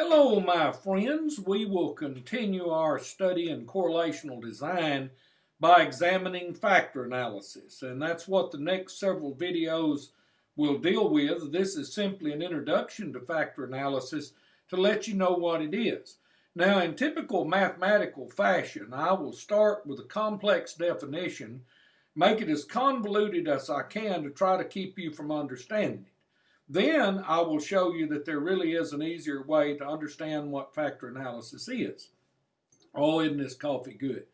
Hello, my friends. We will continue our study in correlational design by examining factor analysis, and that's what the next several videos will deal with. This is simply an introduction to factor analysis to let you know what it is. Now, in typical mathematical fashion, I will start with a complex definition, make it as convoluted as I can to try to keep you from understanding. Then I will show you that there really is an easier way to understand what factor analysis is. Oh, isn't this coffee good?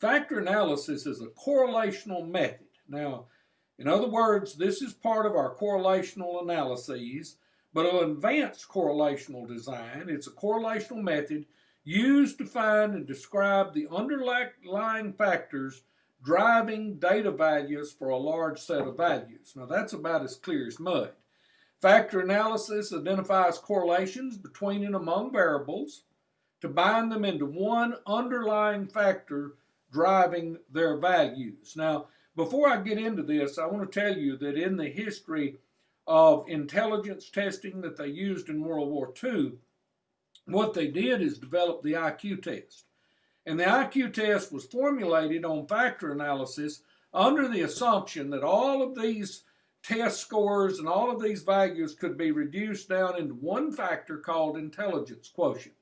Factor analysis is a correlational method. Now, in other words, this is part of our correlational analyses, but an advanced correlational design, it's a correlational method used to find and describe the underlying factors driving data values for a large set of values. Now, that's about as clear as mud. Factor analysis identifies correlations between and among variables to bind them into one underlying factor driving their values. Now, before I get into this, I want to tell you that in the history of intelligence testing that they used in World War II, what they did is develop the IQ test. And the IQ test was formulated on factor analysis under the assumption that all of these test scores and all of these values could be reduced down into one factor called intelligence quotient.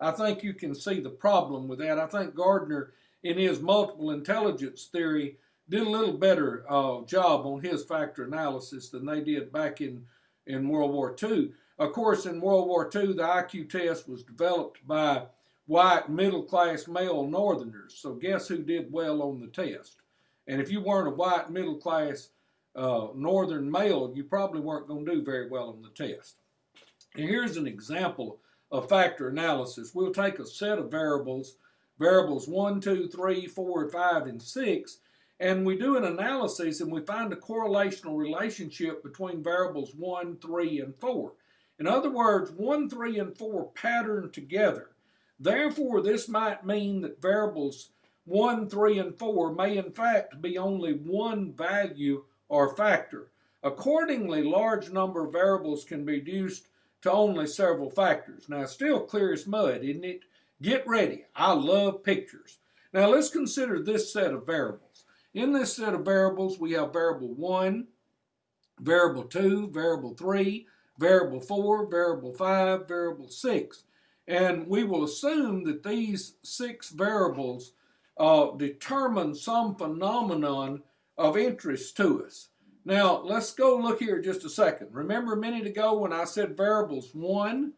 I think you can see the problem with that. I think Gardner, in his multiple intelligence theory, did a little better uh, job on his factor analysis than they did back in, in World War II. Of course, in World War II, the IQ test was developed by white middle class male Northerners. So, guess who did well on the test? And if you weren't a white middle class uh, northern male, you probably weren't going to do very well on the test. And here's an example of factor analysis. We'll take a set of variables, variables 1, 2, 3, 4, 5, and 6, and we do an analysis and we find a correlational relationship between variables 1, 3, and 4. In other words, 1, 3, and 4 pattern together. Therefore, this might mean that variables 1, 3, and 4 may in fact be only one value or factor. Accordingly, large number of variables can be reduced to only several factors. Now, still clear as mud, isn't it? Get ready. I love pictures. Now, let's consider this set of variables. In this set of variables, we have variable 1, variable 2, variable 3, variable 4, variable 5, variable 6. And we will assume that these six variables uh, determine some phenomenon of interest to us. Now, let's go look here just a second. Remember a minute ago when I said variables 1,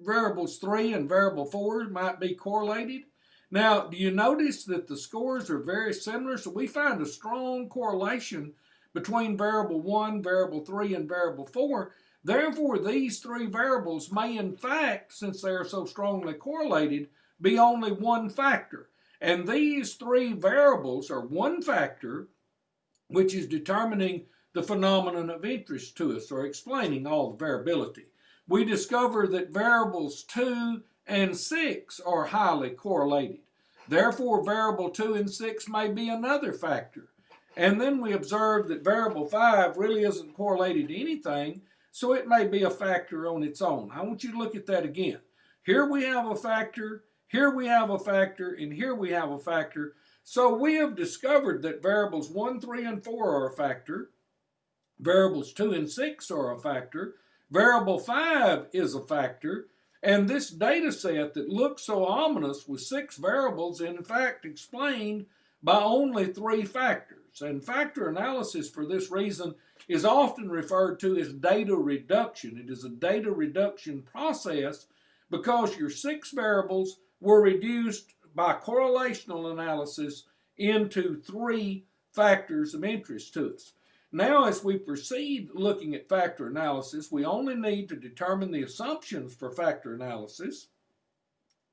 variables 3, and variable 4 might be correlated? Now, do you notice that the scores are very similar? So we find a strong correlation between variable 1, variable 3, and variable 4. Therefore, these three variables may in fact, since they are so strongly correlated, be only one factor. And these three variables are one factor which is determining the phenomenon of interest to us or explaining all the variability. We discover that variables 2 and 6 are highly correlated. Therefore, variable 2 and 6 may be another factor. And then we observe that variable 5 really isn't correlated to anything, so it may be a factor on its own. I want you to look at that again. Here we have a factor, here we have a factor, and here we have a factor. So we have discovered that variables 1, 3, and 4 are a factor. Variables 2 and 6 are a factor. Variable 5 is a factor. And this data set that looks so ominous with six variables in fact explained by only three factors. And factor analysis for this reason is often referred to as data reduction. It is a data reduction process because your six variables were reduced by correlational analysis into three factors of interest to us. Now, as we proceed looking at factor analysis, we only need to determine the assumptions for factor analysis.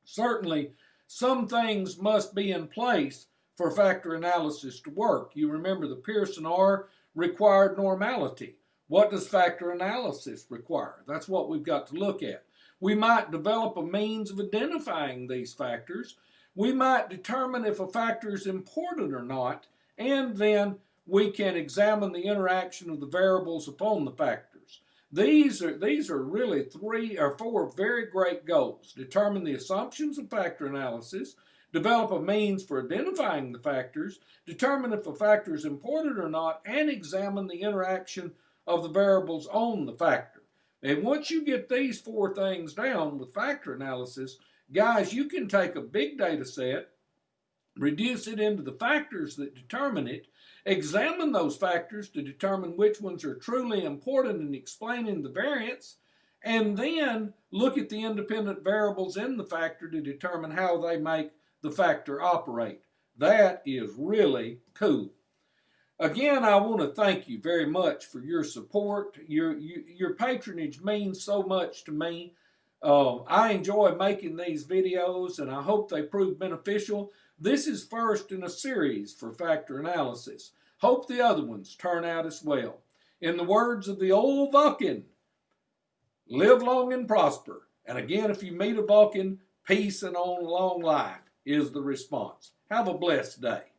Certainly, some things must be in place for factor analysis to work. You remember the Pearson R required normality. What does factor analysis require? That's what we've got to look at. We might develop a means of identifying these factors we might determine if a factor is important or not, and then we can examine the interaction of the variables upon the factors. These are these are really three or four very great goals. Determine the assumptions of factor analysis, develop a means for identifying the factors, determine if a factor is important or not, and examine the interaction of the variables on the factor. And once you get these four things down with factor analysis, guys, you can take a big data set, reduce it into the factors that determine it, examine those factors to determine which ones are truly important in explaining the variance, and then look at the independent variables in the factor to determine how they make the factor operate. That is really cool. Again, I want to thank you very much for your support. Your, your, patronage means so much to me. Uh, I enjoy making these videos and I hope they prove beneficial. This is first in a series for factor analysis. Hope the other ones turn out as well. In the words of the old Vulcan, live long and prosper. And again, if you meet a Vulcan, peace and on long life is the response. Have a blessed day.